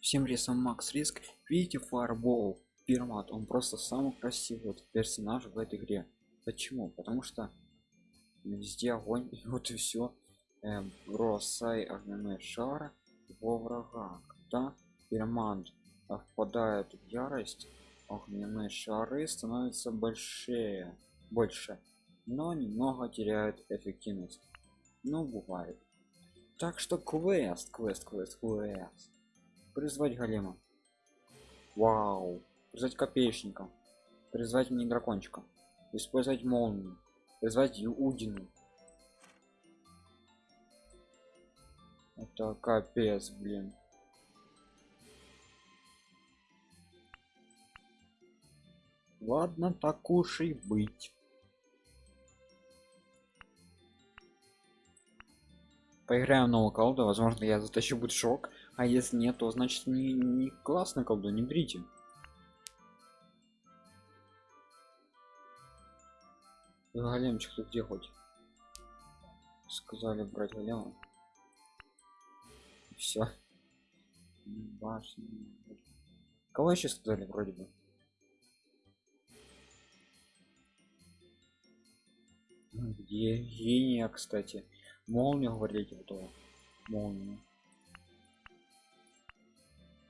всем рисом макс риск. Видите фарбол пирмат он просто самый красивый вот персонаж в этой игре. Почему? Потому что везде огонь и вот и все эм, бросай огненный шар во врага. Когда пиромант впадает в ярость огненные шары становятся большие больше но немного теряют эффективность. Ну бывает. Так что квест квест квест квест призвать голема. Вау. Призвать копеечника. Призвать мне дракончика. Использовать молнию. Призвать удину это капец блин. Ладно так уж и быть. Поиграем в новую колоду. Возможно я затащу будет шок а если нет то значит не, не классная колода не берите. Големчик тут где хоть? Сказали брать голема. Все башня. Кого еще сказали вроде бы? Где гения кстати? Молния говорите готова молния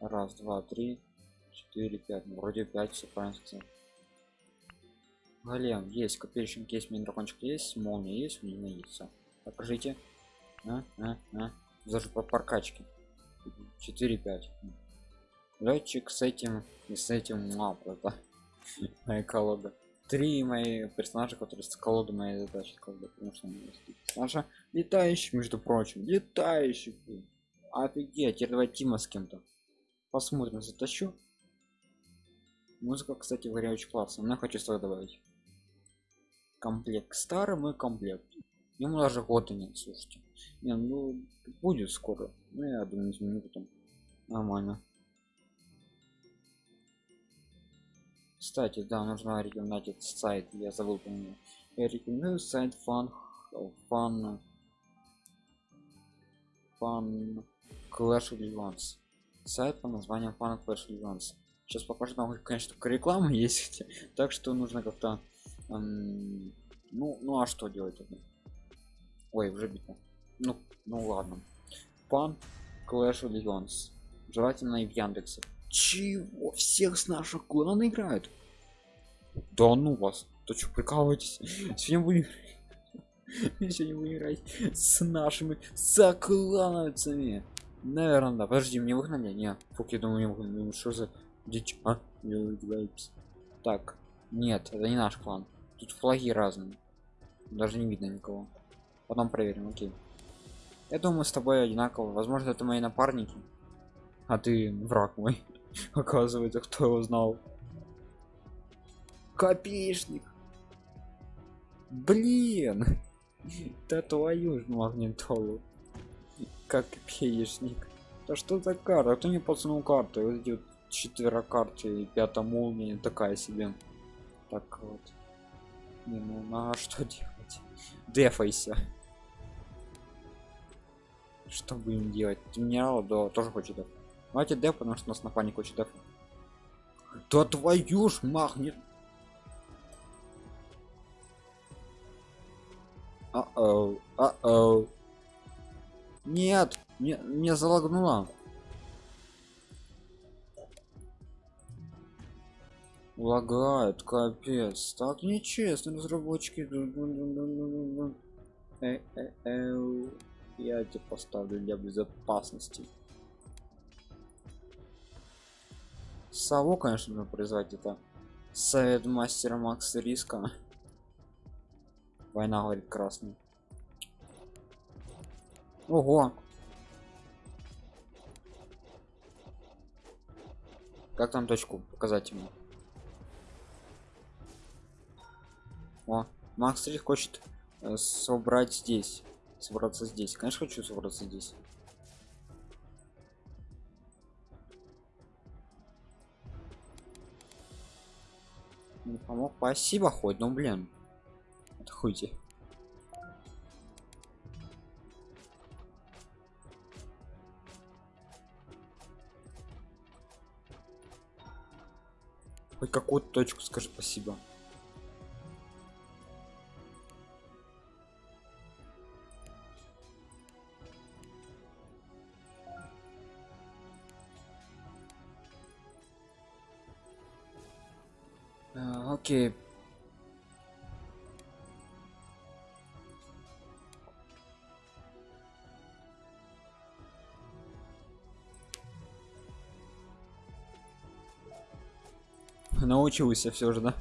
раз два три четыре пять. Ну, вроде пять все правильно голем есть копейщик есть мини есть молния есть у меня есть все покажите. А, а, а. даже по паркачке. 4 5 летчик с этим и с этим а, просто. Моя колода. Три мои персонажи которые с колоды моей задачи колоды потому что наша летающий между прочим. Летающий офигеть теперь давай тима с кем-то посмотрим затащу. Музыка кстати игре очень классная. Но хочу сюда добавить. Комплект старый мой комплект. Ему даже года нет слушайте. Не ну будет скоро. Ну я думаю изменю потом. Нормально. Кстати да нужно рекомендовать сайт. Я забыл помню я рекомендую сайт fan fan fan clash of Legends сайт по названию fan clash Legends сейчас покажу там конечно только реклама есть так что нужно как-то эм, ну ну а что делать это ой уже битва. Ну ну ладно. Фан clash Legends желательно и в яндексе. Чего? Всех с наших клана играют? Да ну вас. То что прикалываетесь? Сегодня будем сегодня будем играть с нашими соклановцами наверное да. Подожди мне выгнали не фук я думаю мне ну, что за дичь а? Так нет это не наш клан. Тут флаги разные. Даже не видно никого. Потом проверим окей. Я думаю с тобой одинаково. Возможно это мои напарники. А ты враг мой. Оказывается кто его знал. Копеечник. Блин. Да твою ж магнитолу как копеечник да что за карта кто не подсунул карту? Вот эти вот четверо карты и пятая молния такая себе. Так вот. Не ну на что делать? Дефайся. Что будем делать? Генерал да тоже хочет давайте деф потому что у нас напарник хочет деф да твою ж магнит нет не не залагнула лагает капец так нечестно разработчики э -э я тебе поставлю для безопасности Саву, конечно, нужно призвать это совет мастера Макс Риска. Война говорит красный. Ого! Как там точку показать ему? О, Макс Риск хочет э, собрать здесь собраться здесь. Конечно хочу собраться здесь. Не помог. Спасибо хоть ну блин. Отходите Хоть какую-то точку скажи спасибо. А, окей. Научился все же, да?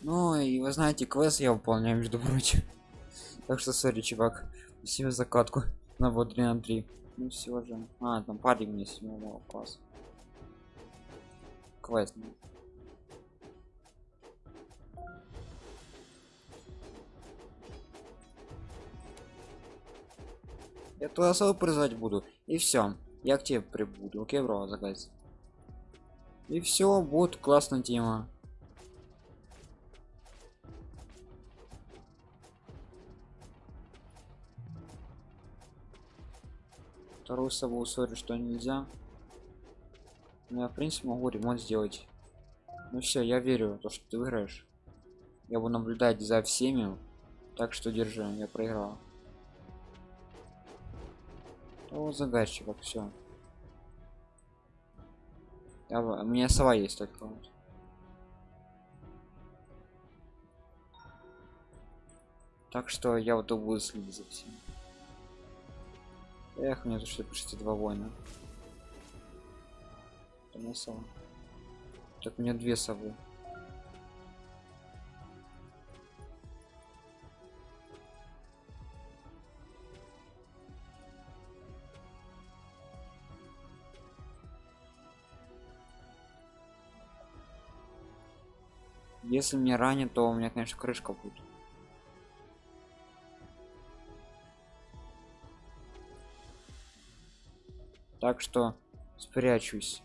Ну и вы знаете, квест я выполняю, между прочим. Так что, сори, чувак. Спасибо закатку на вот 3 на 3. Ну все же. А, там парень мне седьмого класса. Квест. Я туда особо призывать буду. И все. Я к тебе прибуду. Окей, бро, загайся. И все, будет классная тема. Вторую сову сори, что нельзя. Но я в принципе могу ремонт сделать. Ну все, я верю, то что ты выиграешь. Я буду наблюдать за всеми. Так что держи, я проиграл. О, загадчик, все. Я, у меня сова есть только. вот. Так что я вот буду следить за всем. Эх, мне тут что почти два воина. Моя сова. Так у меня две совы. Если мне ранит, то у меня, конечно, крышка будет. Так что спрячусь.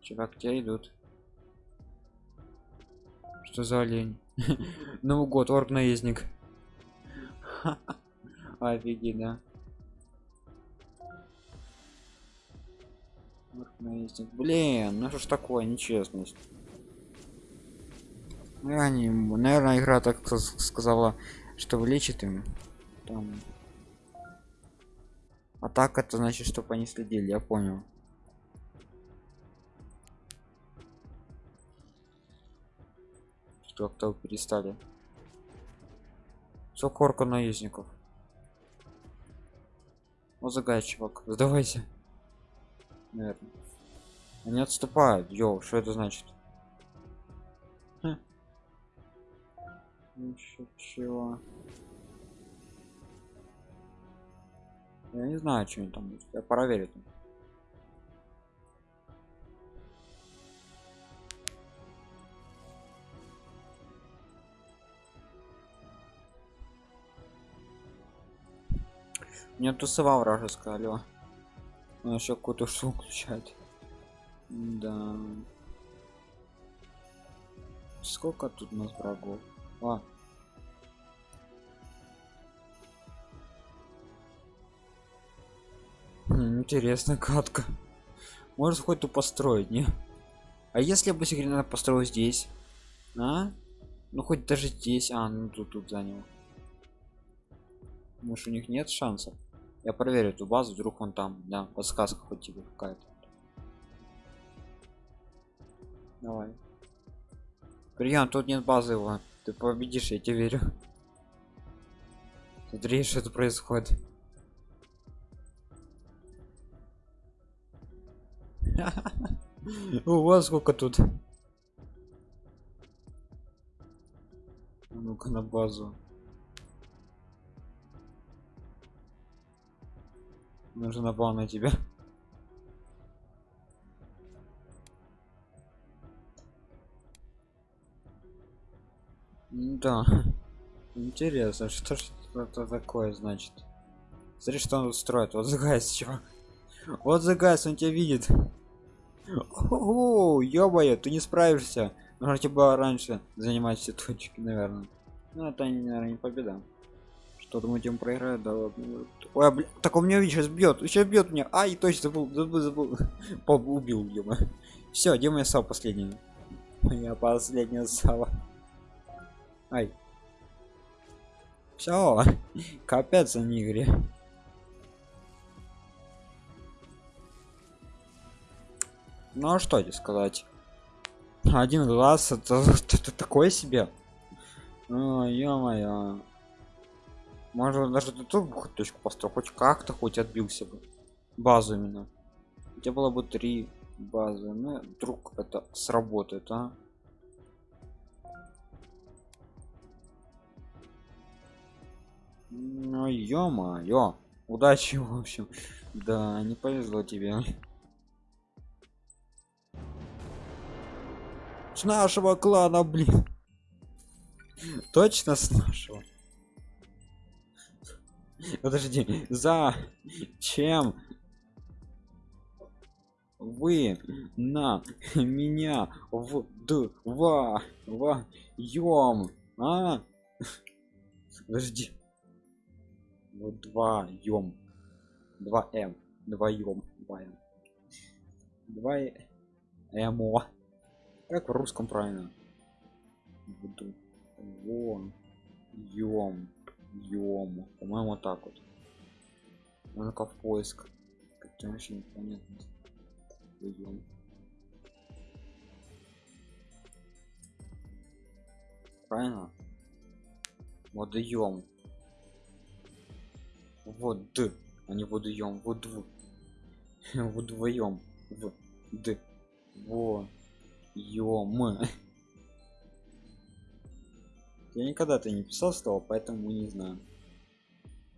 Чувак, тебя идут. Что за олень? Новый год, орг наездник. Офигенно. Блин, ну что ж такое, нечестность. Ну, не, наверное, игра так сказала, что вылечит им. Там. А так это значит, чтобы они следили, я понял. Что кто перестали. Сколько орка наездников? Вот загай, чувак, сдавайся. Наверное. Они отступают. Йоу, что это значит? Ещё чего? Я не знаю, что они там будет. Я проверю. там. Мне тусовал вражеская, алло. Он еще какую-то шум включает. Да. Сколько тут нас врагов? А. Хм, катка. Может хоть тут построить, не? А если я бы секретно построил здесь? А? Ну хоть даже здесь. А, ну тут тут занял. Может у них нет шансов? Я проверю эту базу, вдруг он там, да, подсказка хоть тебе какая-то. Давай. Прием, тут нет базы его. Ты победишь, я тебе верю. Смотри, что это происходит. У вас сколько тут? Ну-ка на базу. Нужно напал на тебя. Да. Интересно, что это такое значит? Смотри, что он тут строит. Вот загайс, чувак. Вот загайс, он тебя видит. Ого, ё ты не справишься. Нужно было раньше занимать все точки, наверное. Ну, это, наверное, не победа. Что думаете он проиграет да ладно. ой а, бля, так он меня видишь сейчас бьет сейчас бьет меня ай точно забыл забыл, забыл. убил Дима все Дима я сал последний я последняя сала ай. Все капец за игре. Ну а что тебе сказать? Один глаз это, это такое себе. Ё-моё. Можно даже тут точку построить хоть как-то хоть отбился бы. Базу именно. У тебя было бы три базы. Ну вдруг это сработает а ну ё-моё. Удачи в общем. Да не повезло тебе. С нашего клана блин. Точно с нашего? Подожди за чем вы на меня в два ем а? Подожди вдвоем два м вдвоем два м два эмо. Как в русском правильно? Вон. Ем ем по-моему так вот. Ну-ка в поиск. Как-то вообще непонятно Вдвоем. правильно? Водоем вот а не водоем вот дв вдвоем в д во ем я никогда ты не писал слово поэтому не знаю.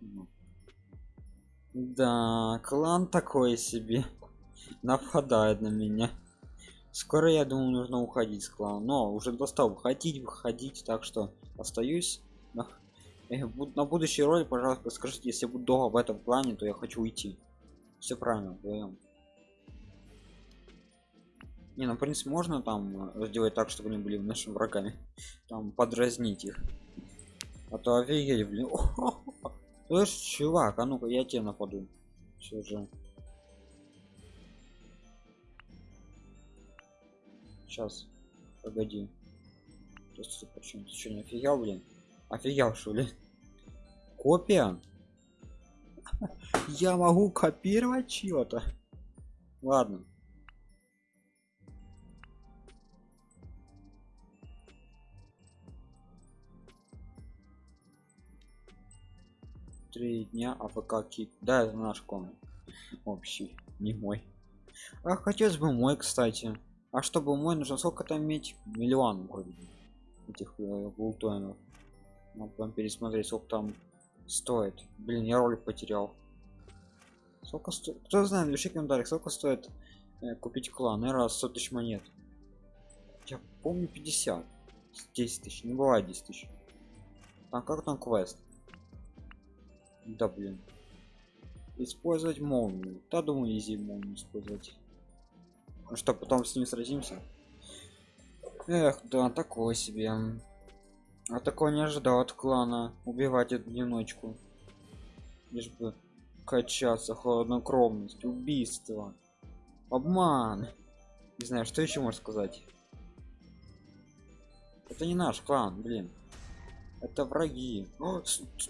Ну. да клан такой себе. Нападает на меня. Скоро я думаю нужно уходить с клана. Но уже достал выходить выходить так что остаюсь на, будущий ролик пожалуйста скажите если буду долго в этом плане то я хочу уйти. Все правильно вдвоем не ну в принципе можно там э, сделать так чтобы они были нашими врагами. Там подразнить их. А то офигеть блин. Слышь чувак а ну-ка я тебе нападу. Все же. Сейчас. Погоди. Сейчас, почему ты что не офигел блин офигел что ли копия я могу копировать чего-то ладно три дня АФК кик. Да, это наш комнат. Общий, не мой. А хотелось бы мой, кстати. А чтобы мой нужно сколько там иметь? Миллион вроде этих э, гултоинов. Надо прям пересмотреть, сколько там стоит. Блин, я ролик потерял. Сколько стоит? Кто знает, напиши комментарий, сколько стоит э, купить клан? Наверное, 100 тысяч монет. Я помню 50. 10 тысяч, не бывает 10 тысяч. А как там квест? да блин использовать молнию да думаю изи молнию использовать ну что потом с ним сразимся эх да такое себе а такое не ожидал от клана. Убивать одиночку. Лишь бы качаться холоднокровность убийство. Обман. Не знаю что еще можно сказать. Это не наш клан блин. Это враги. О,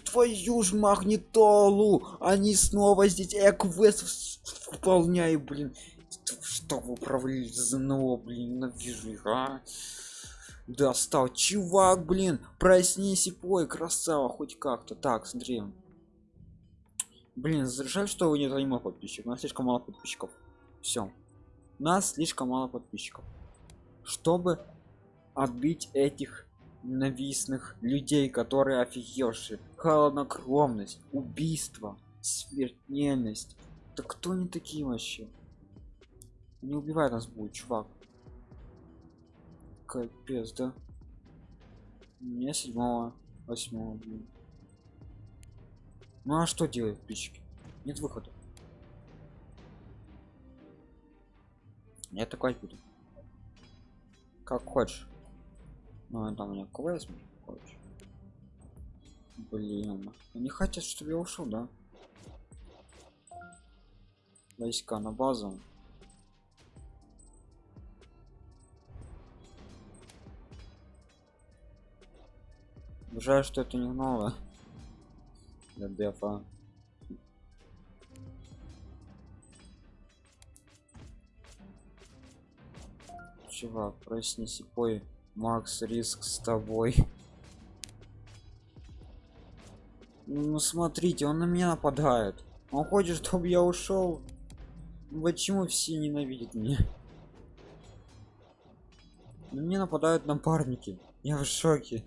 твою ж магнитолу! Они снова здесь. Я квест выполняю блин. Что вы управляли ЗНО блин? Ненавижу их а достал чувак блин проснись и пой красава хоть как-то. Так смотри. Блин жаль что вы не занимал подписчиков. У нас слишком мало подписчиков. Все нас слишком мало подписчиков. Чтобы отбить этих ненавистных людей которые офигевшие. Холоднокровность убийство смертельность. Да кто они такие вообще? Не убивай нас будет чувак капец да. У меня седьмого восьмого блин. ну а что делать подписчики нет выхода. Я такой буду. Как хочешь. Ну там у меня квест Блин, они хотят, чтобы я ушел, да? Войска на базу. Жаль, что это не новое. Для дефа. Чувак, проснись и пой. Макс, риск с тобой. Ну смотрите, он на меня нападает. Он хочет, чтобы я ушел. Почему все ненавидят меня? На меня нападают напарники. Я в шоке.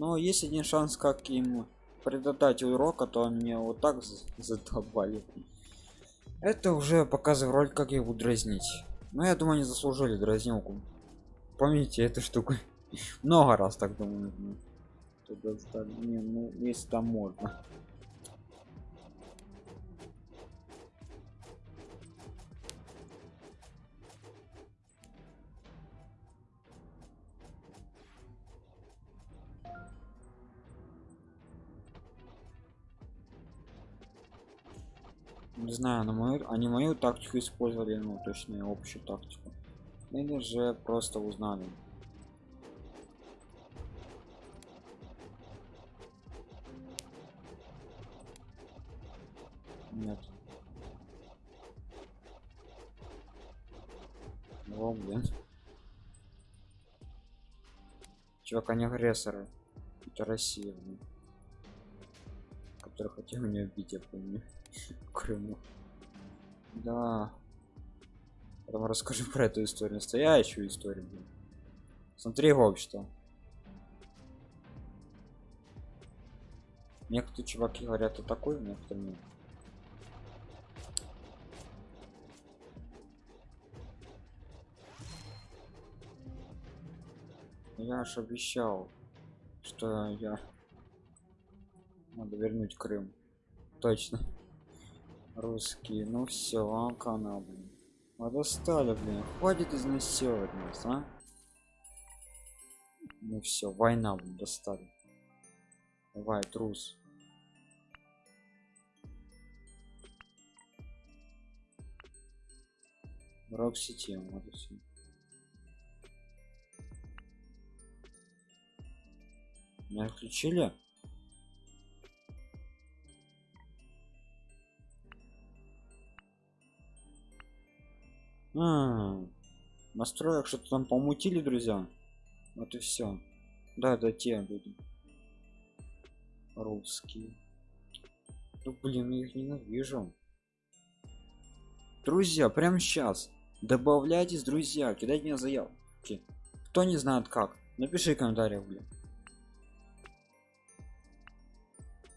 Но есть один шанс, как им предотдать урока, то они меня вот так задолбали. Это уже показывает роль, как его дразнить. Но я думаю, они заслужили дразнилку. Помните эту штуку? Много раз так думаю. Не, ну, если там можно. Не знаю на мою они мою тактику использовали ну точнее общую тактику. Или же просто узнали. Нет. О, блин. чувак они агрессоры. Это россия блин. который хотел меня убить я помню Крыму. Да. Потом расскажу про эту историю. Настоящую историю. Блин. Смотри общество. Некоторые чуваки говорят о такой, некоторые нет. Я ж обещал, что я надо вернуть Крым. Точно русские. Ну все а канал блин. А достали блин. Хватит изнасиловать нас а? Ну все война блин достали. Давай трус. Рок сети вот все меня отключили А, настроек что-то там помутили, друзья. Вот и все. Да, да, те люди. Русские. Ну, блин, я их ненавижу. Друзья, прямо сейчас. Добавляйтесь, друзья, кидайте мне заявки. Кто не знает как, напиши в комментариях, блин.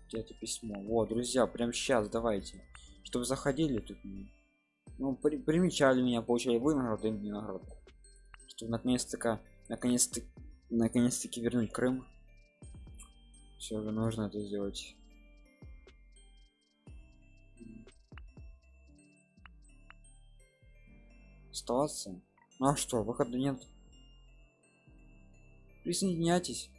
Где это письмо? Вот, друзья, прямо сейчас давайте. Чтобы заходили тут ну при, примечали меня получали вы награды и награду. Чтобы наконец-таки наконец-то наконец-таки вернуть крым. Все же нужно это сделать. Оставаться ну а что? Выхода нет. Присоединяйтесь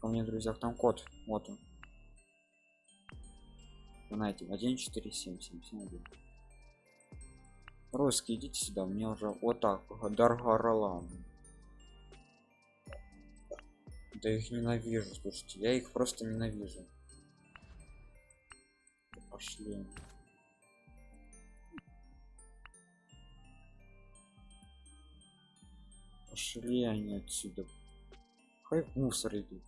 ко мне друзьях там код. Вот он. Знаете 14771 русский идите сюда мне уже вот так даргаралам да их ненавижу слушайте я их просто ненавижу. Пошли. Пошли они отсюда. Хай мусор идут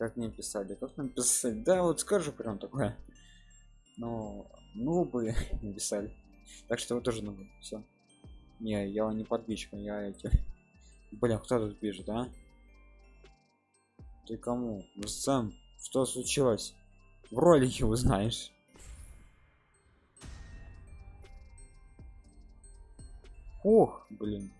как мне писали как нам писать? Да вот скажу прям такое. Но ну бы написали. Так что вы тоже ну все не я не подписчик я эти. Блин кто тут пишет а? Ты кому? Ну, сам что случилось? В ролике узнаешь. Ох блин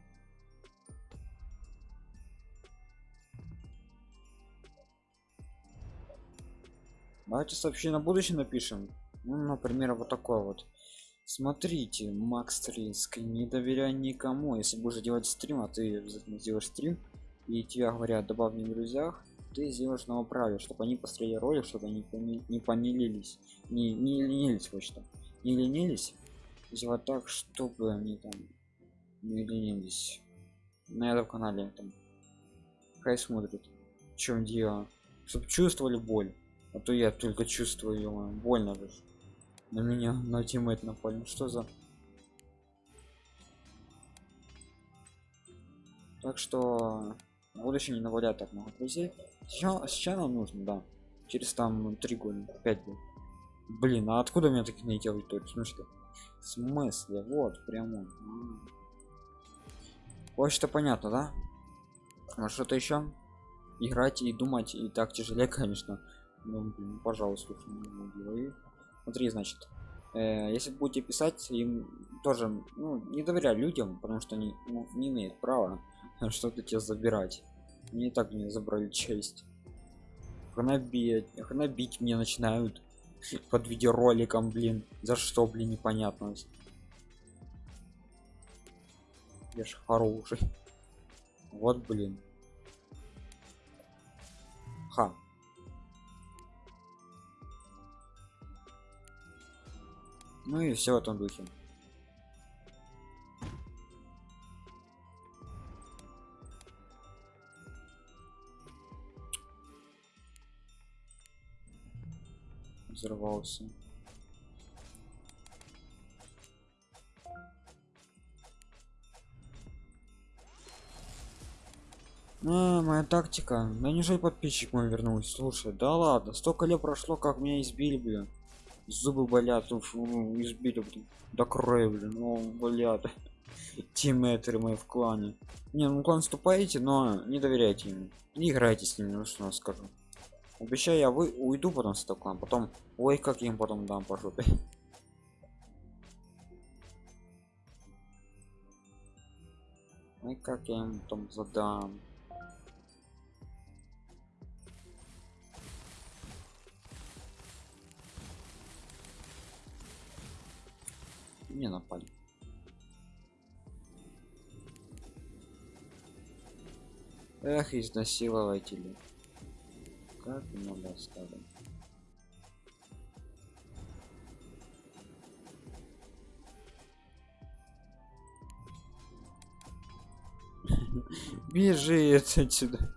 давайте сообщение на будущее напишем. Ну, например вот такое вот. Смотрите макс риск не доверяй никому. Если будешь делать стрим а ты обязательно сделаешь стрим и тебя говорят добавь в друзьях ты сделаешь на праве чтобы они посмотрели ролик чтобы они не помилились не, не ленились вот что не ленились. Сделать так чтобы они там не ленились. На этом канале там. Хай смотрит в чем дело. Чтобы чувствовали боль а то я только чувствую ее больно же на меня на тиммейт напали. Ну что за так что будущее не навалять так много друзей. Сейчас, сейчас нам нужно да через там три года пять лет. Блин а откуда у меня таких найти аудиторию в смысле? В смысле? Вот прямо. Вот понятно да? А что-то еще играть и думать и так тяжелее конечно ну, блин, пожалуйста смотри значит э, если будете писать им тоже ну, не доверяю людям потому что они ну, не имеют права что-то тебе забирать. Мне так не забрали честь. Хнобить хнобить мне начинают под видеороликом блин. За что блин непонятно. Я ж хороший. Вот блин. Ха ну и все в этом духе. Взорвался. А, моя тактика. Да неужели подписчик мой вернулся слушай да ладно столько лет прошло как меня избили блин зубы болят уф, избили блин до крови блин ну болят тиммейтеры мои в клане. Не ну клан вступаете но не доверяйте ему. Не играйте с ними ну что я скажу. Обещаю я вы уйду потом с этого клана потом ой как я им потом дам по жопе. Ой как я им там задам не напали. Эх изнасилователи. Как много оставим? Бежи отсюда.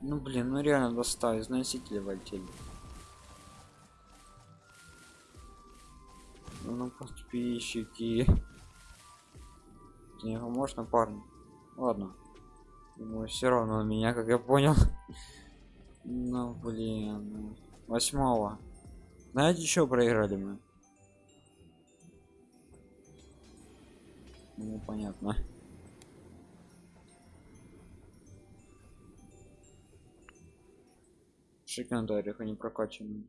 Ну блин ну реально достал износители вольтели ну подписчики не можно парни ладно. Ему все равно меня как я понял. Ну блин. Восьмого. Знаете еще проиграли мы? Ну понятно. Шикандарих они прокачаны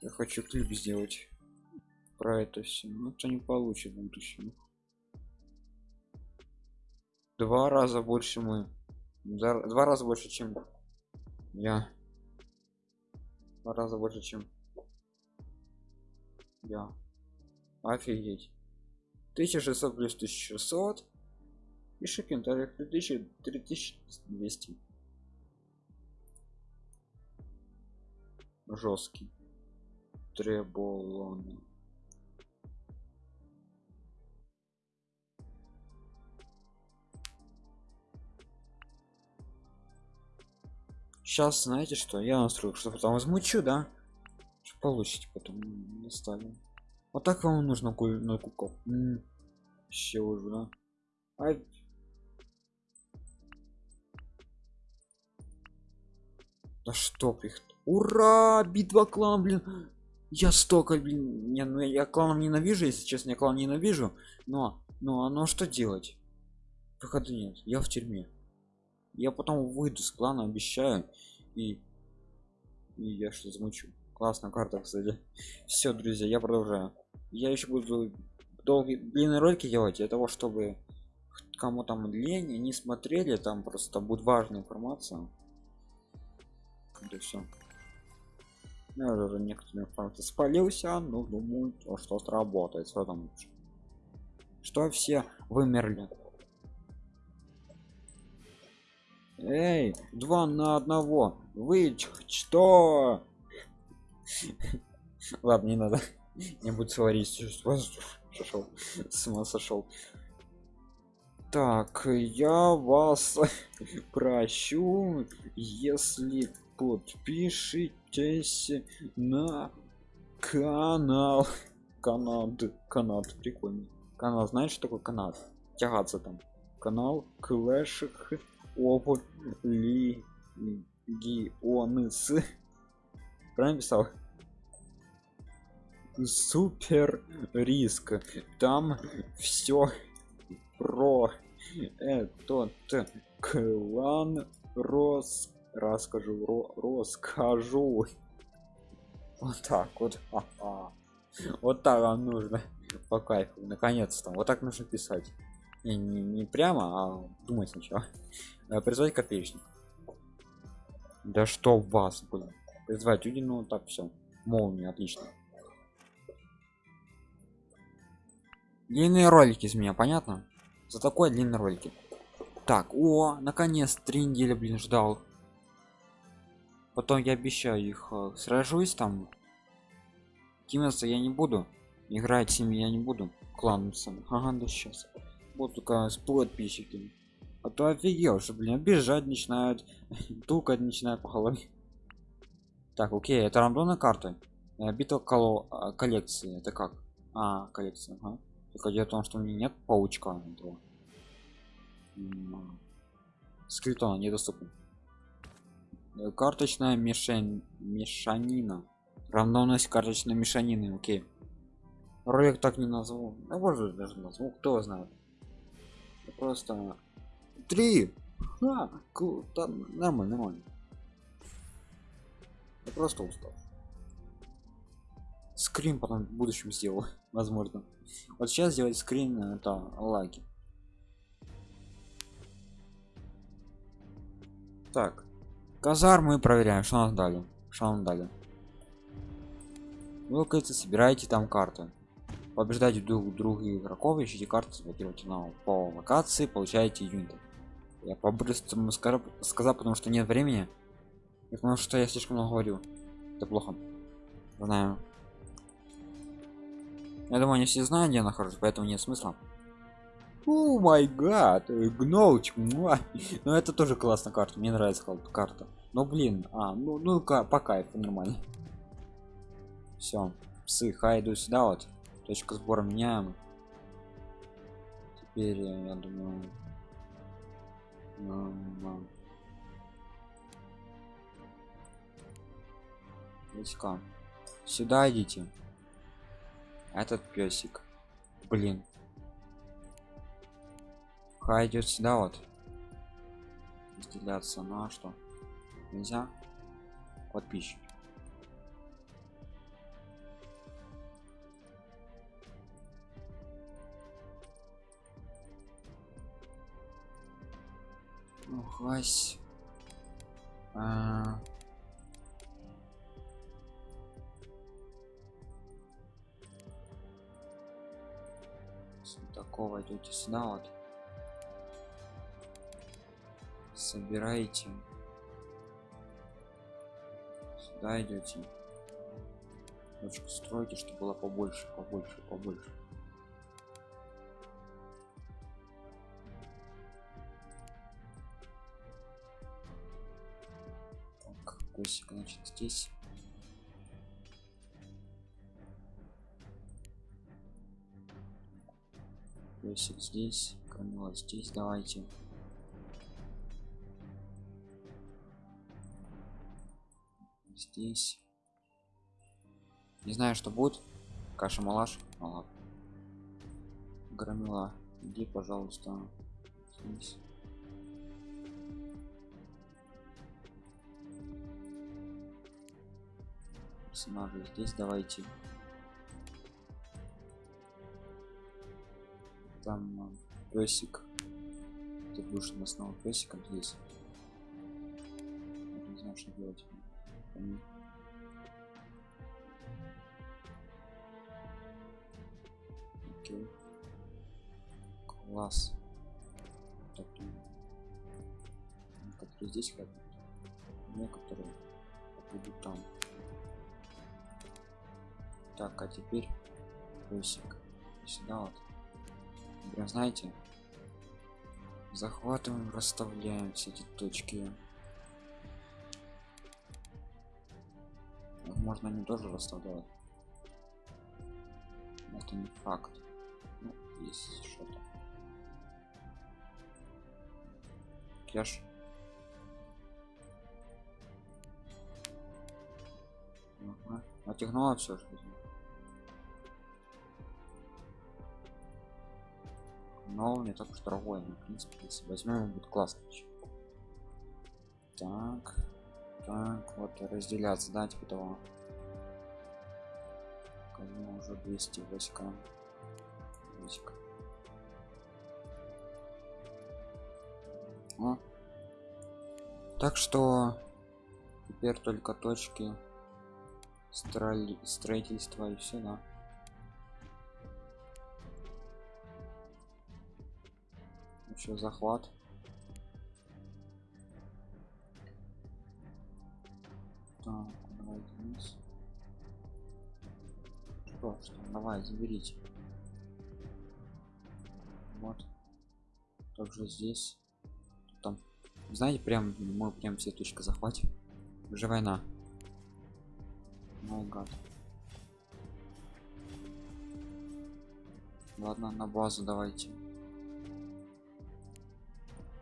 я хочу клип сделать про это все но это не получит в будущем два раза больше мы два раза больше чем я. Два раза больше чем я. Офигеть. 1600 плюс 1600 пиши комментариях 3000 3200 жесткий треболон сейчас знаете что я настрою что потом возмучу да? Что получите потом не ставим вот так вам нужно на кукол. Все уже да. А... да что их. Ура! Битва клан блин я столько блин не ну я кланом ненавижу если честно я клан ненавижу но но оно что делать? Выхода нет я в тюрьме. Я потом выйду с клана обещаю и, и я что замучу. Классная карта кстати. Все друзья я продолжаю. Я еще буду долгие длинные ролики делать для того чтобы кому там лень не смотрели там просто будет важная информация. Да все. Я уже некоторые факты спалился, но думаю, то, что сработает. Что там? лучше? Что все вымерли? Эй, два на одного. Вы что? Ладно, не надо. Не буду говорить. Сошел. С ума сошел. Так, я вас прощу, если подпишитесь на канал. Канад. Канад. Прикольно. Канал. Знаешь, что такое канат? Тягаться там. Канал Clash of Legends. Правильно писал? Супер риск. Там все про этот клан рос расскажу ро расскажу. Вот так вот Ха-ха. вот так вам нужно. По кайфу. Наконец-то. Вот так нужно писать. Не, не, не прямо а думать сначала. Призвать копеечник да что в вас блин? Призвать люди ну так все молния отлично. Длинные ролики из меня понятно? За такой длинный ролики. Так о наконец три недели блин ждал потом я обещаю их э, сражусь там. Кимиться я не буду. Играть с ними я не буду. Кланцем ага да сейчас. Вот только с подписчиками. А то офигел что блин бежать начинают. Тукать начинают по голове. Так окей это рандомная карта. Э, битва коло а, коллекции. Это как? А коллекция ага. только дело в том что у меня нет паучка этого. Скриптона недоступен. Э, карточная мишень мешанина. Рандомность карточной мешанины окей. Ролик так не назову а может даже назову кто знает. Просто три. Ку- там нормально нормально. Я просто устал. Скрин потом в будущем сделал возможно. Вот сейчас сделать скрин это лаги. Так казар мы проверяем что нас дали что нам дали. Вы кажется собираете там карты. Побеждайте друг друга игроков ищите карты заблокируйте на по локации получаете юниты. Я по-быстрому ска- сказал потому что нет времени и потому что я слишком много говорю. Это плохо. Знаю. Я думаю, они все знают, где я нахожусь, поэтому нет смысла. О май гад, гноуч, муа. ну это тоже классная карта, мне нравится карта. Но блин, а, ну, ну ка- по кайфу нормально. Все, псы, хай иду сюда вот. Точка сбора меняем. Теперь э, я думаю. Войска. Сюда идите. Этот песик. Блин. Хай идет сюда вот. Разделяться на что? Нельзя? Подписчик. Ну, хась. А, с такого идете сюда вот собираете? Сюда идете. Точку строите чтобы было побольше побольше побольше. Так песик значит здесь. Песик здесь камила здесь давайте здесь. Не знаю что будет. Каша малаш. Ну громила иди пожалуйста здесь. Персонажи здесь давайте. Там а, песик. Ты будешь на основу песика здесь. Не знаю что делать. Окей. Класс. Так, некоторые здесь ходят, некоторые будут там. Так, а теперь плюсик сюда вот. Прям знаете, захватываем, расставляем все эти точки. Можно они тоже расставлять. Это не факт. Ну, есть что-то. Кеш. Ага. Отягнула все же. Но не так уж дорогой, но, в принципе, если возьмем, будет классно. Так, так, вот разделяться, да, типа того. Уже 200 войска. Войска. О. Так что теперь только точки строли... строительства и все, да. Еще захват. Заберите. Вот. Также здесь. Там. Знаете, прям мы прям все точки захватим. Уже война. Май гад. Ладно, на базу давайте.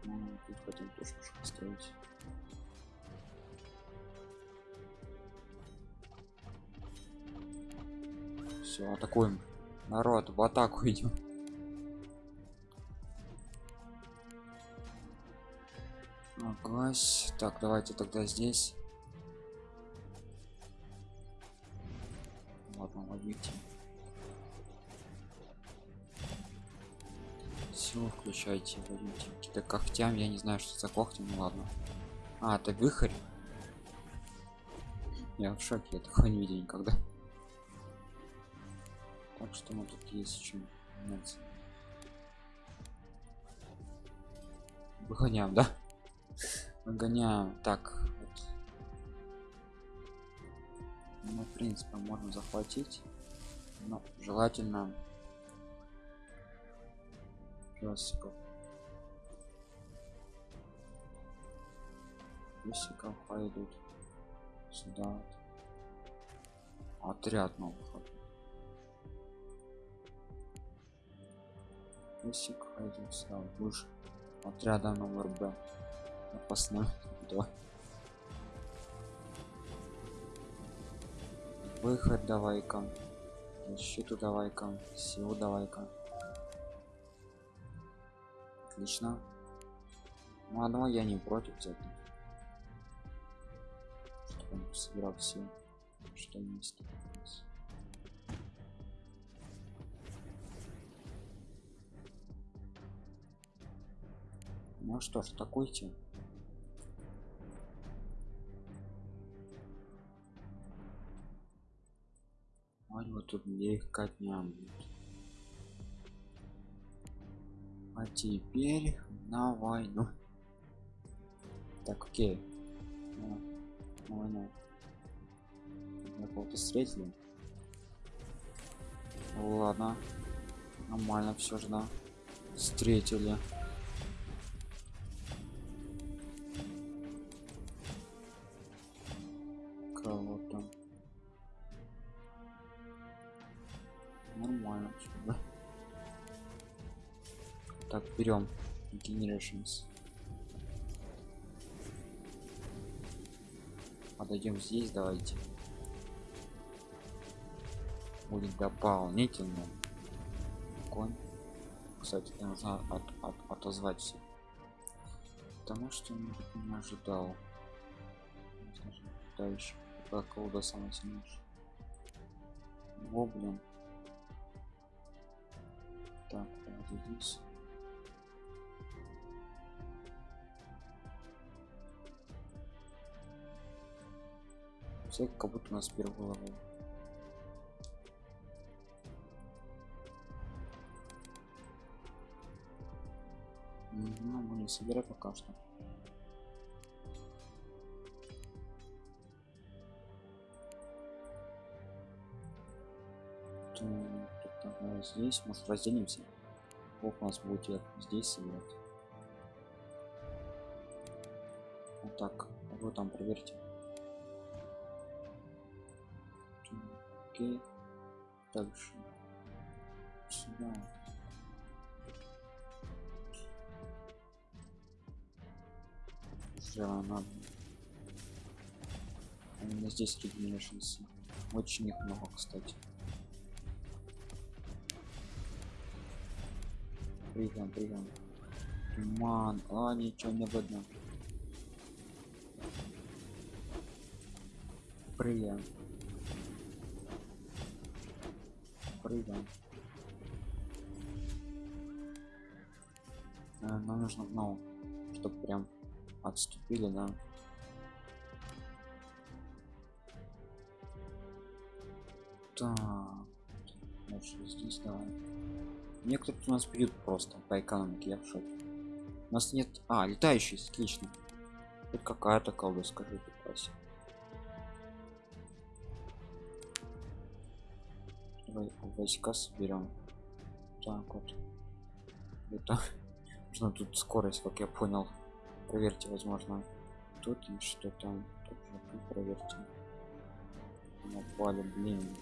Ну, тут хотим точку построить. Все, атакуем. Народ, в атаку идем. Аглась. Так, давайте тогда здесь. Ладно, ловите. Все, включайте, ловите. Какие-то когтям, я не знаю, что за когти, ну ладно. А, это выхорь. Я в шоке, я такого не видел никогда. Так что мы тут есть чем заняться. Выгоняем, да? Выгоняем. Так, вот. Ну, в принципе, можно захватить. Но желательно песиков. Песиков пойдут сюда. Отряд новых. Песик пойдет сюда. Будешь отряда номер Б. Опасно. Два. Выход давай-ка. Защиту давай-ка. Силу давай-ка. Отлично. Ну одного я не против взять. Чтобы он собирал все, что есть. Ну что ж, атакуйте. Ой, вот тут легкотня будет. А теперь на войну. Так, окей. Ну, на войну. Я кого-то встретили. Ладно. Нормально все же, да. Встретили. Берем generations. Подойдем здесь, давайте. Будет дополнительно. Конь. Кстати, нужно от, от, отозвать все. Потому что не ожидал. Дальше. Как колода самая сильнейшая. Гоблин. Так, вот здесь. Цель как будто у нас первый головой. Ну, не собирать пока что. Здесь, может, разделимся. Бог у нас будет здесь собирать. Вот так, вы там проверьте. Окей. Дальше. Сюда. Уже надо. Именно здесь регенерашнсы. Очень их много, кстати. Прыгаем, прыгаем. Туман. А, ничего не видно. Прыгаем. Прыгаем. А, нам нужно, ну, чтобы прям отступили, да. Так. Дальше здесь давай. Некоторые у нас бьют просто по экономике, я в шоке. У нас нет... А, летающий, отлично. Тут какая-то колда, скажите, войска соберем. Так вот. Это нужно тут скорость, как я понял. Проверьте, возможно, тут и что там. Тут проверьте. Напали, блин.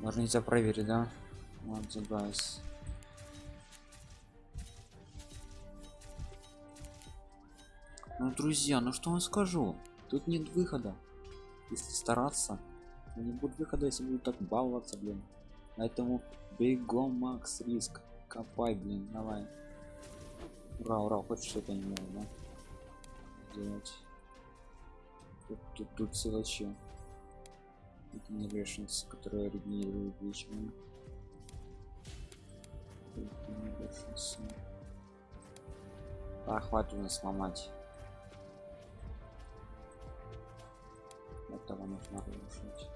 Можно нельзя проверить, да? Вот, guys. Ну, друзья, ну что вам скажу? Тут нет выхода. Если стараться, не будет выхода, если будут так баловаться, блин. Поэтому бегом, Макс, риск. Копай, блин, давай. Ура, ура, хочешь что-то не могу, да? Делать. Тут, тут, тут силачи регенерашнс, которые регенерируют вечером. А, хватит нас сломать. Этого нужно разрушить.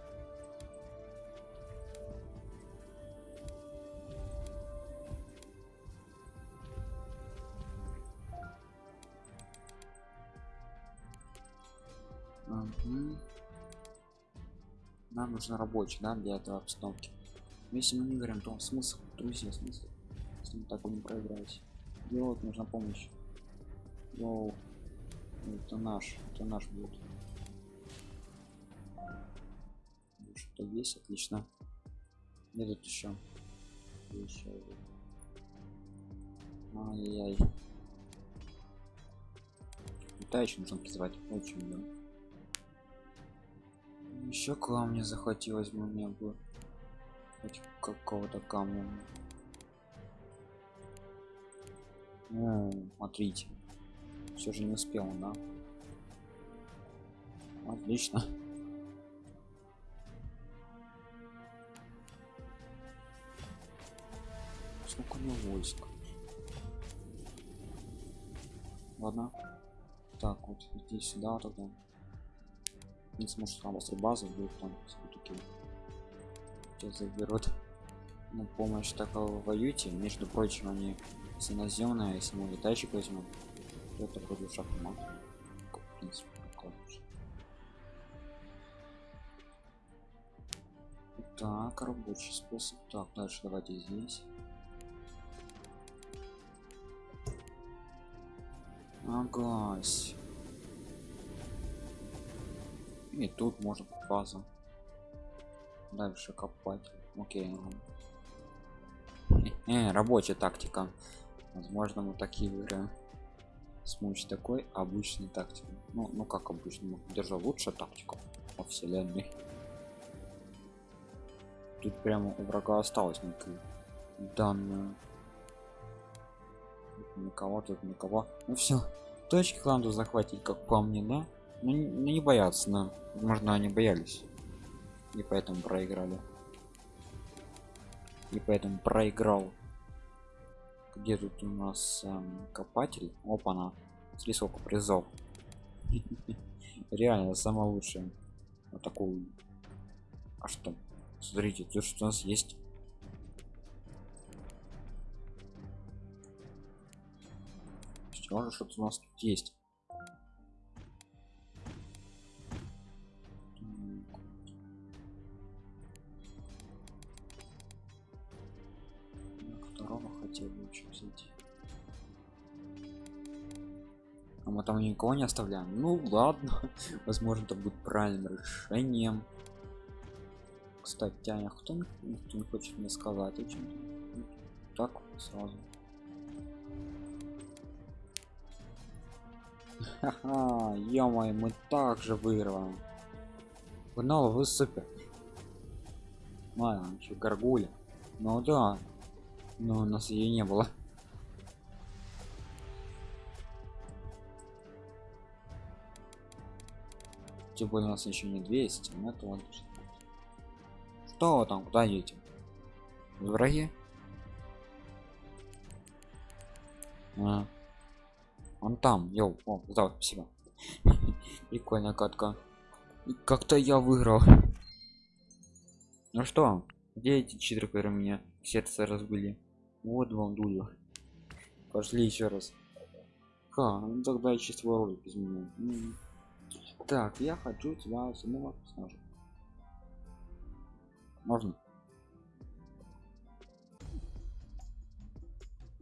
Угу нам нужно рабочий да для этого обстановки. Но если мы не говорим то смысл друзья смысл если мы так будем проиграть. Делать нужна помощь. Йоу. это наш это наш будет что есть отлично. Где тут еще еще ай-яй-яй. Летающий нужно призывать очень много. Еще камня захватилось бы мне бы хоть какого-то камня. Ну смотрите. Все же не успел да? Отлично него войск. Ладно. Так вот иди сюда тогда. Не сможет работать базу будет там все-таки заберут на помощь такого воюте между прочим они если наземная если мы летающих возьмем то это вроде шахмат так рабочий способ. Так дальше давайте здесь агась. И тут может база. Дальше копать. Окей э, рабочая тактика. Возможно мы такие игры смочь такой обычной тактикой. Ну ну как обычно? Держал лучше тактику во вселенной. Тут прямо у врага осталось некую данную никого тут никого ну все точки кланду захватить как по мне да? Ну, ну не боятся но возможно они боялись. И поэтому проиграли. И поэтому проиграл. Где тут у нас эм, копатель? Опа на смотри сколько призов реально самое лучшее вот такую. А что? Смотрите то что у нас есть может что-то у нас тут есть. Второго хотел бы взять. А мы там никого не оставляем? Ну ладно. Возможно это будет правильным решением. Кстати а кто, никто не хочет мне сказать о чем так сразу Ха-ха, ё мы также выигрываем. Погнал, вы супер. Ладно, еще горгуля. Ну да. Но у нас ее не было. Тем более у нас еще не 200, но это ладно. Что там, куда едете? Враги? А. Он там, йоу, о, да. Прикольная катка. Как-то я выиграл. Ну что, где эти читры, которые меня сердце разбили? Вот вам дулю. Пошли еще раз. Ха, ну тогда чистый ролик без меня. Так, я хочу тебя самого снажить. Можно?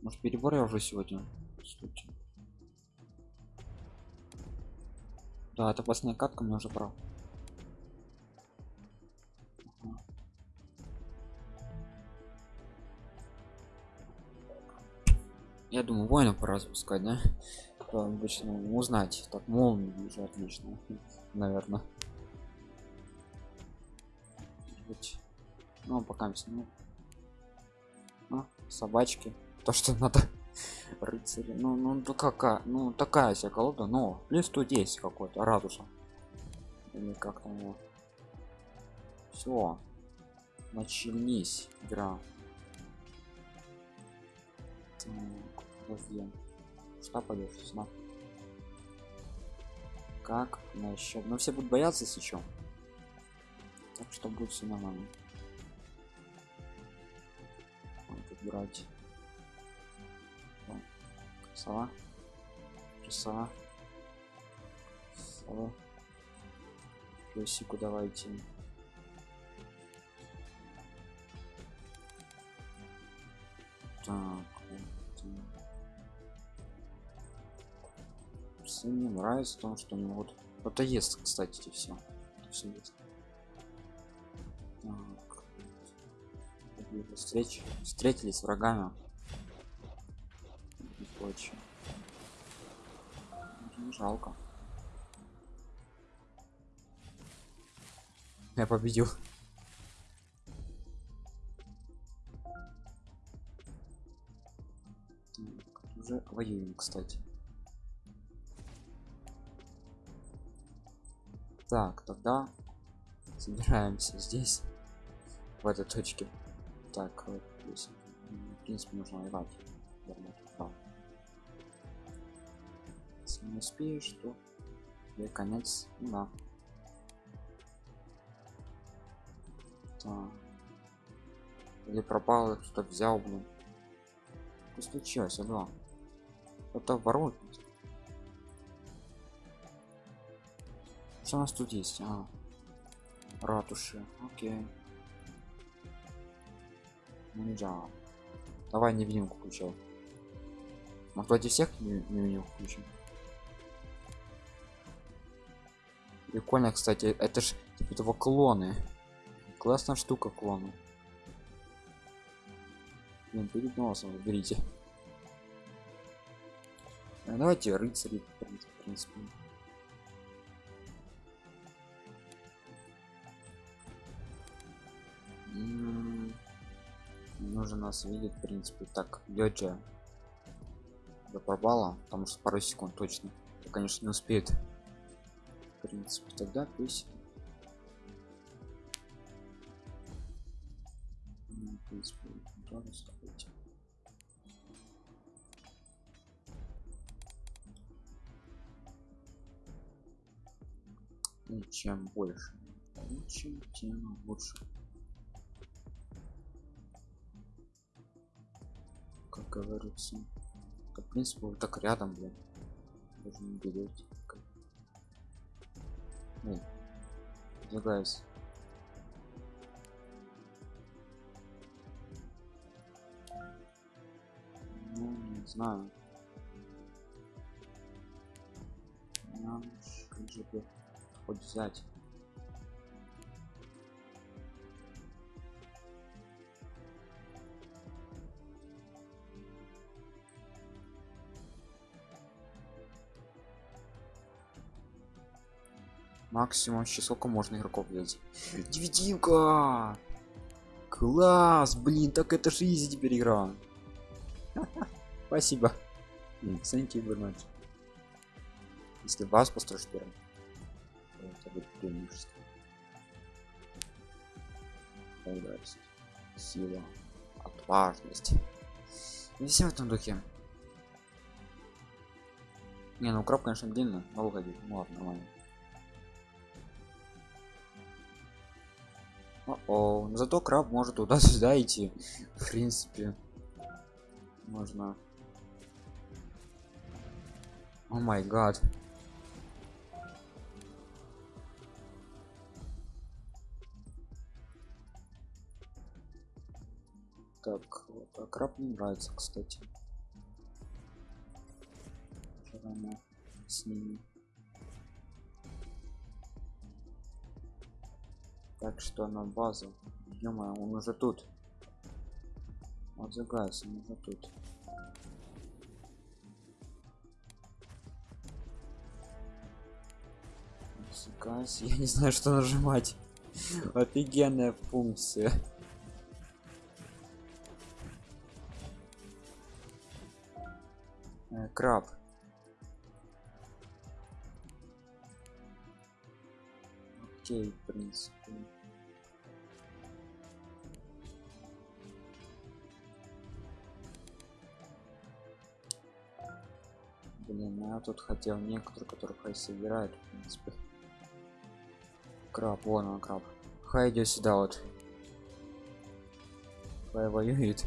Может перебор я уже сегодня? Случай. Да, это последняя катка, мне уже прав. Я думаю, воина пора запускать, да? Обычно узнать. Так, молнии уже отлично, наверное. Ну, пока ну. А, собачки. То, что надо рыцари. Ну ну ну какая ну такая вся колода но плюс 110 какой-то радуса или как там его? Все начались игра. Подожди. Что пойдет сюда как насчет ну все будут бояться что так что будет все нормально. Брать сова. Сова? Сова. Песику давайте. Так вот. мне нравится то что они вот это есть кстати все все есть так. встреч встретились с врагами прочее жалко. Я победил. Уже воюем кстати. Так тогда собираемся здесь в этой точке. Так здесь в принципе нужно воевать если не успеешь то и конец да. Так. или пропал кто взял блин. Что случилось да это ворот. Что у нас тут есть? А, ратуши окей. Да давай невидимку включил мы против всех невидимку включим прикольно кстати это ж типа этого клоны. Классная штука клоны. Блин, перед носом выберите а давайте рыцари в принципе нужно нас видеть в принципе. Так лёджа до пропала потому что пару секунд точно. То конечно не успеет принципе тогда пусть ну, в принципе Ну, чем больше чем тем лучше. Как говорится это, в принципе вот так рядом блин. Даже не берете Эй, двигайся ну не знаю. Нам как же хоть взять максимум еще сколько можно игроков взять? Невидимка класс блин так это же изи теперь игра. Спасибо. Thank you very much если вас построишь первым. Это будет преимущество сила. Отважность. Не все в этом духе. Не ну краб конечно но выходит ну ладно нормально О, -о. зато краб может туда-сюда идти. В принципе можно. О май гад. Так вот, а краб не нравится кстати. С ними так что на базу. Ё он уже тут. Вот загайся он уже тут. Загайся, я не знаю что нажимать. Офигенная функция. Э, краб. Окей в принципе блин я тут хотел некоторые которые хай собирают в принципе. Краб вон он краб. Хай идет сюда вот. Хай воюет.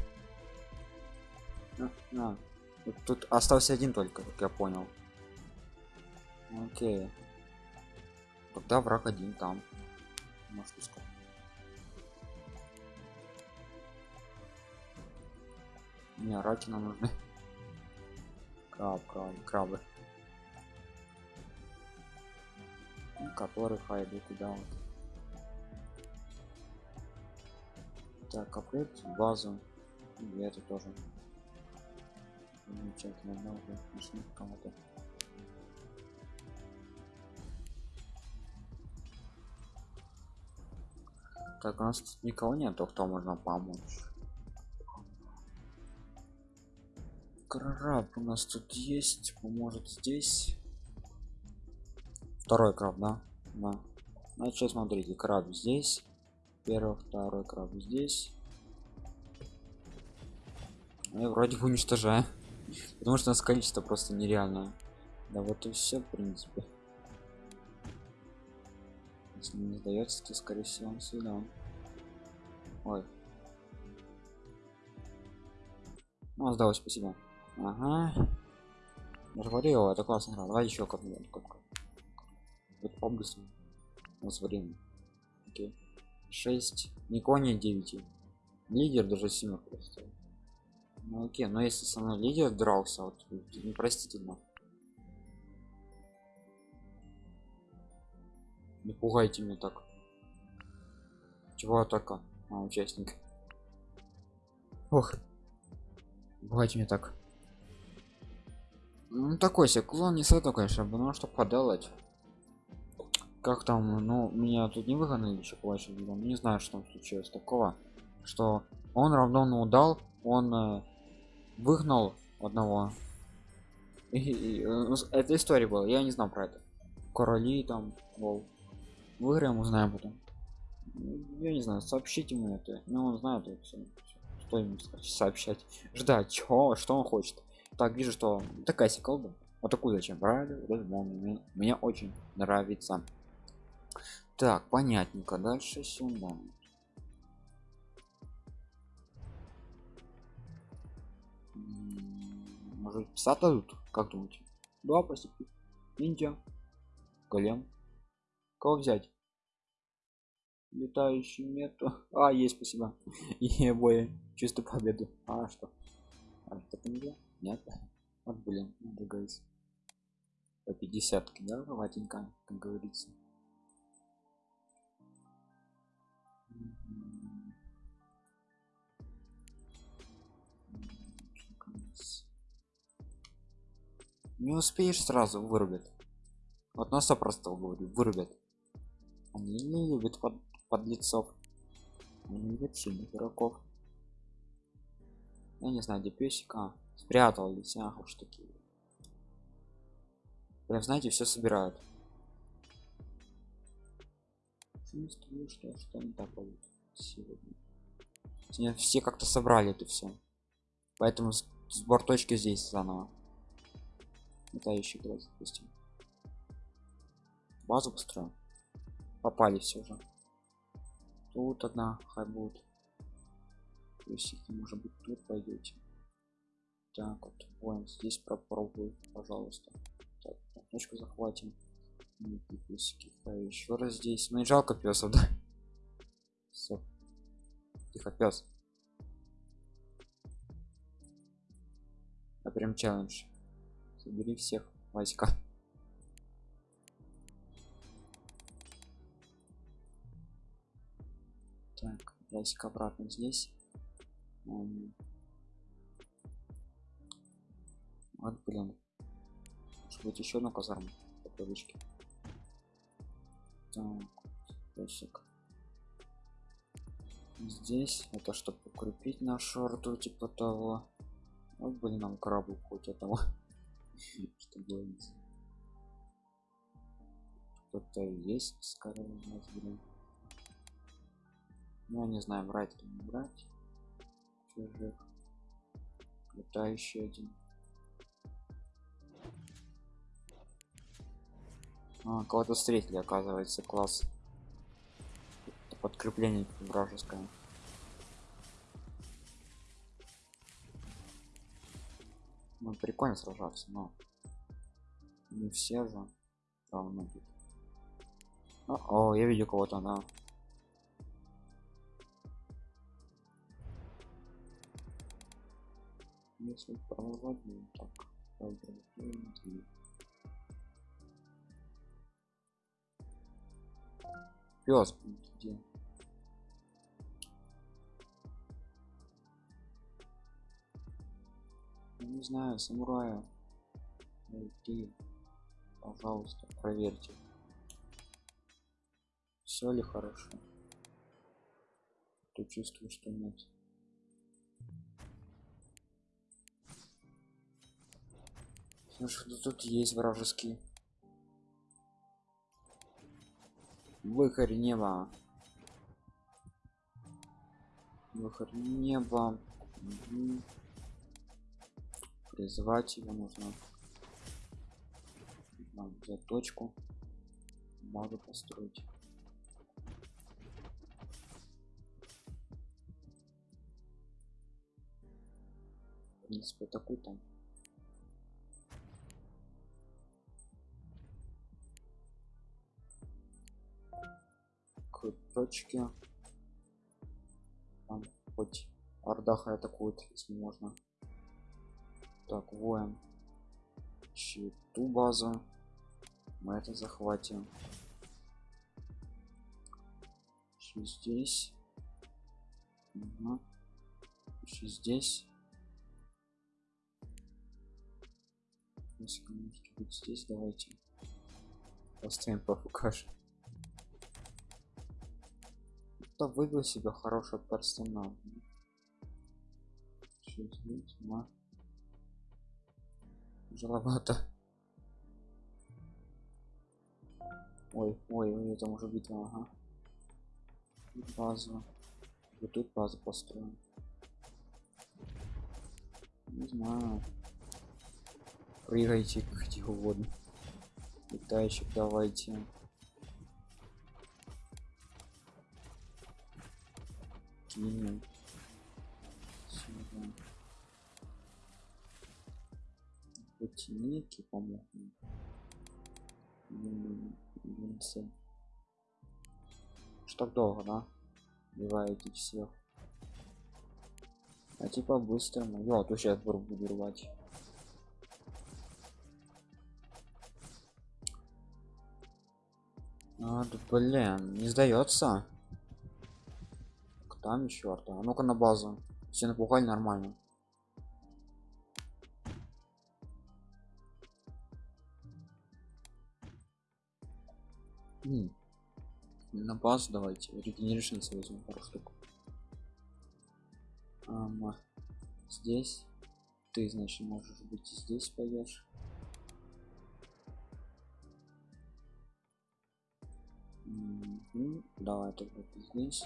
А, а. Вот тут остался один только как я понял. Окей. Тогда враг один там. Может сказать не раки нам нужны краб краб крабы. Который хайду куда вот так апгрейд базу. И это тоже. Замечательно много нашли кому-то. Так у нас тут никого нет кто можно помочь краб у нас тут есть поможет здесь. Второй краб да? Да. Значит смотрите краб здесь. Первый второй краб здесь. Я вроде бы уничтожаю потому что у нас количество просто нереальное. Да вот и все в принципе. Если не сдается то скорее всего он сюда. Ой. Ну сдалось спасибо ага. Говорил это классно игра. Давай еще как-нибудь как вот по-быстрому. У нас время окей. 6 никого не 9 лидер даже семерку поставил ну окей но если со мной лидер дрался вот непростительно. Не пугайте меня так. Чего атака? А, участник. Ох. Пугайте меня так ну такой себе клон не саду конечно потому что подалать. Как там ну меня тут не выгнали еще плачу не знаю что там случилось такого что он равно удал он э, выгнал одного. И, и, и, ну, это история была я не знал про это. Короли там вол выиграем узнаем потом. Я не знаю сообщите ему это. Но он знает это все что ему сообщать. Ждать чего что он хочет так вижу что такая колба вот такую зачем брали? Мне, мне очень нравится. Так понятненько. Дальше сюда. Может пса дадут? Как думаете? Да спасибо ниндзя голем. Кого взять? Летающий нету. А есть спасибо. И боя. Чувствую победу а что? А, я? Нет? Вот блин надо говорить по 50 да ватенька как говорится? Не успеешь сразу вырубят. Вот на 100 просто говорю вырубят. Они не любят под, подлецов. Они любят сильных игроков. Я не знаю где песик а спрятал лисях уж такие прям знаете все собирают. Чувствую что что не так будет сегодня? Все как-то собрали это все поэтому сбор точки здесь заново. Летающий глаз допустим базу построим попали все же тут одна хай будет плюсики может быть тут пойдете так вот воин здесь попробую пожалуйста. Так точку захватим. Плюсики еще раз здесь. Ну и жалко песов да? Все тихо пес а прям челлендж. Собери всех васька так ясик обратно здесь вот блин. Может быть еще на казарму по привычке. Так ясик здесь это чтобы укрепить нашу рту типа того. Вот блин нам крабу хоть этого. Что делать? Кто-то есть скорее у нас блин. Ну не знаю брать или не брать чужих. Летающий один а, кого-то встретили оказывается класс. Подкрепление вражеское. Ну прикольно сражаться но не все же равно тут о, я видел кого-то да. Если так пес где не знаю самурая найти пожалуйста проверьте. Все ли хорошо? То чувствую что нет? Слушай, ну тут есть вражеский выхарь неба. Выхарь неба. Мгм. призвать его нужно. Надо взять точку. Базу построить. В принципе такой там к точке. Там хоть ордаха атакует если можно. Так воин. Ищи ту базу. Мы это захватим. Ищи здесь. Ага. Ищи здесь. Если быть здесь давайте. Поставим покажем кто выбил себе девять, два. Жаловато. Ой, ой, ой, это может быть, ага. Тут базу. Вот тут базу построим. Не знаю. Прыгайте где угодно. Летающих давайте. Сильный Сюда. Ботиники, по-моему. Что так долго, да? Убиваете всех. А типа быстро. Я вот сейчас буду рвать. А, да, блин, не сдается. Там еще арта. А ну-ка на базу. Все напугали нормально. М. На базу давайте. Регенеришн возьмем пару штук. Ама. Здесь. Ты, значит, можешь быть здесь пойдешь. Давай тогда ты здесь.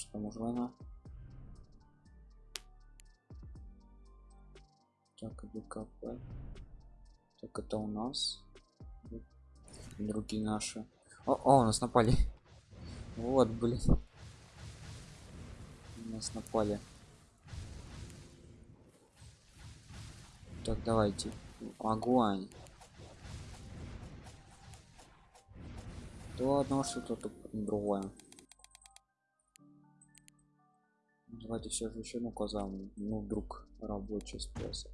Что можно? Так, ВКП. Так, это у нас. Другие наши. О, о, нас напали. Вот, блин. Нас напали. Так, давайте. Огонь. То одно что-то другое. Давайте все же еще казам. Ну, вдруг рабочий способ.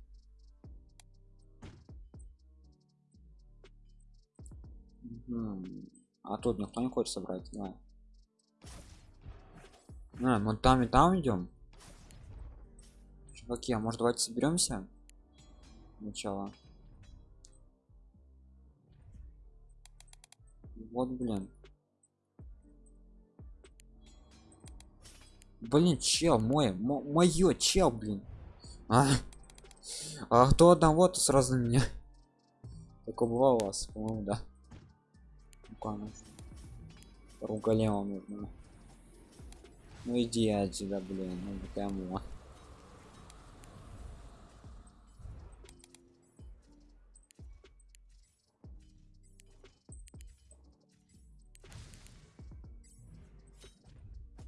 Мгм. А тут никто не хочет собрать, давай. А, мы там и там идем. Чуваки, а может давайте соберемся? Начало. Вот, блин. Блин, чел, мой, мое, чел, блин. А, а кто одного, то сразу меня. Такое бывало вас, по-моему, да. Ну-ка, Ругалема нужно. Ну иди отсюда, блин, ну кому.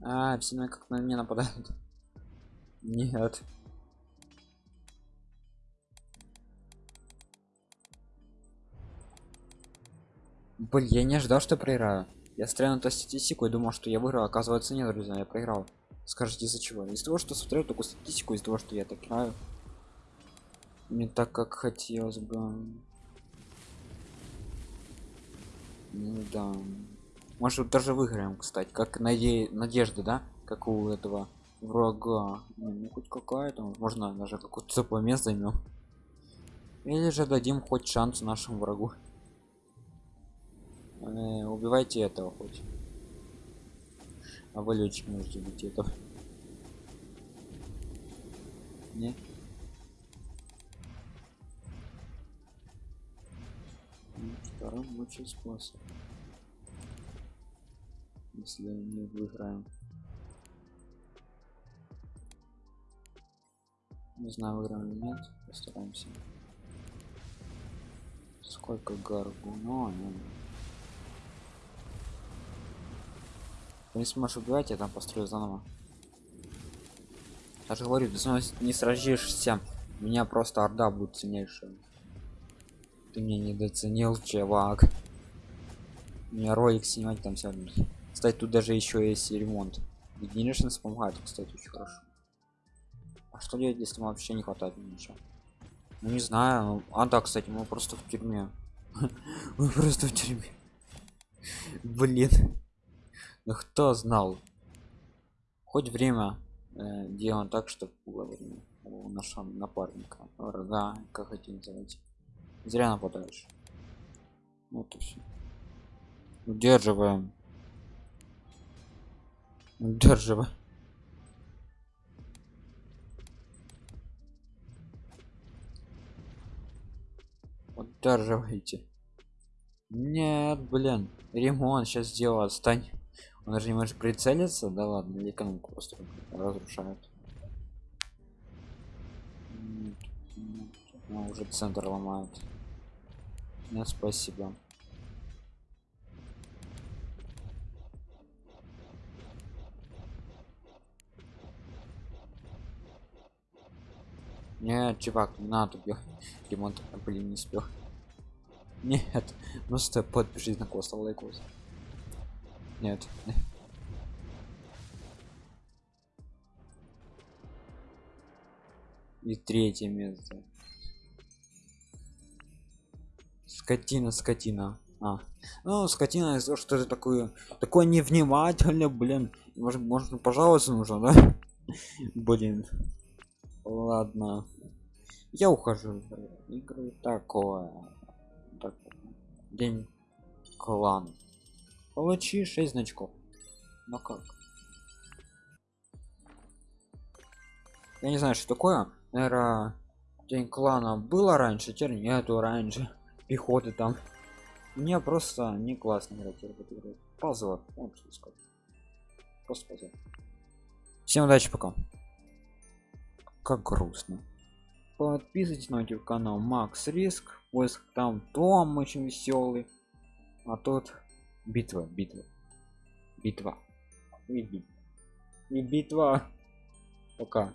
А, все на как на меня нападают. Нет. Блин, я не ожидал, что проиграю. Я стрелял на статистику и думал, что я выиграл. Оказывается, нет, друзья, я проиграл. Скажите, из-за чего? Из-за того, что смотрел такую статистику, из-за того, что я так играю. Не так, как хотелось бы. Ну да. Может даже выиграем, кстати, как наде... надежда, да? Как у этого врага. Ну, ну хоть какая-то, можно даже какое-то теплое займем. Или же дадим хоть шанс нашему врагу. Э, убивайте этого хоть. А вы летчик можете быть этого. Не? Ну, второй лучший способ если не выиграем. Не знаю выиграем или нет постараемся. Сколько гаргу но ну, не сможешь убивать я там построю заново. Даже говорю ты снова не сразишься. Меня просто орда будет сильнейшая. Ты меня недооценил чувак. Меня ролик снимать там все кстати, тут даже еще есть ремонт. Единичный помогает, кстати, очень хорошо. А что делать, если вообще не хватает ничего? Ну не знаю. А да, кстати, мы просто в тюрьме. Мы просто в тюрьме. Блин. Ну кто знал? Хоть время э, делаем так, чтобы было время у нашего напарника. Врага, как хотите называть. Зря нападаешь. Вот и все. Удерживаем. Удерживай. Удерживайте. Нет, блин. Ремонт сейчас сделал, отстань. Он даже не может прицелиться. Да ладно, или экономику просто разрушают. Ну, уже центр ломают. Нет, спасибо. Нет, чувак, не надо бьет. Ремонт, блин, не успел. Нет, просто подпишись на коста лайкос. Нет. И третье место. Скотина, скотина. А, ну, скотина что это такое, такое невнимательно, блин. Может, можно пожаловаться нужно, да? Блин. Ладно. Я ухожу. Игры такое. Так. День клан. Получи 6 значков. Ну как? Я не знаю, что такое. Наверное, день клана было раньше, теперь нету раньше. Пехоты там. Мне просто не классно играть в эту игру. Позор. Просто позор. Всем удачи, пока. Как грустно. Подписывайтесь на YouTube канал Макс Риск. Поиск там Том очень веселый. А тут битва, битва. Битва. И, битва. И битва. Пока.